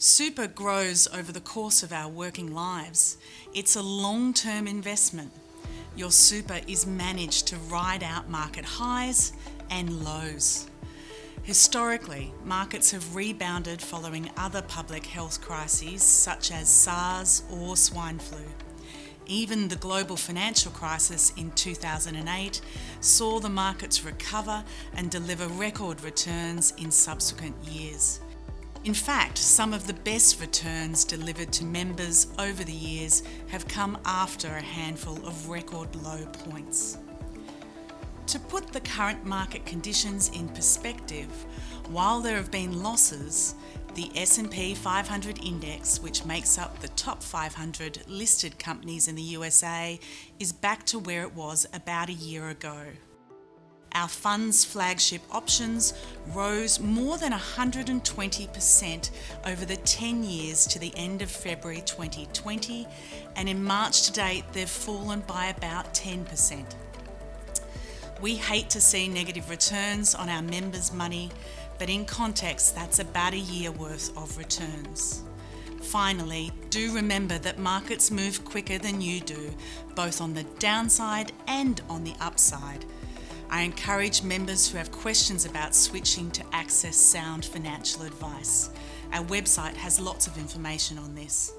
Super grows over the course of our working lives. It's a long-term investment. Your super is managed to ride out market highs and lows. Historically, markets have rebounded following other public health crises such as SARS or swine flu. Even the global financial crisis in 2008 saw the markets recover and deliver record returns in subsequent years. In fact, some of the best returns delivered to members over the years have come after a handful of record low points. To put the current market conditions in perspective, while there have been losses, the S&P 500 index, which makes up the top 500 listed companies in the USA, is back to where it was about a year ago. Our fund's flagship options rose more than 120% over the 10 years to the end of February 2020 and in March to date they've fallen by about 10%. We hate to see negative returns on our members' money, but in context that's about a year worth of returns. Finally, do remember that markets move quicker than you do, both on the downside and on the upside. I encourage members who have questions about switching to access sound financial advice. Our website has lots of information on this.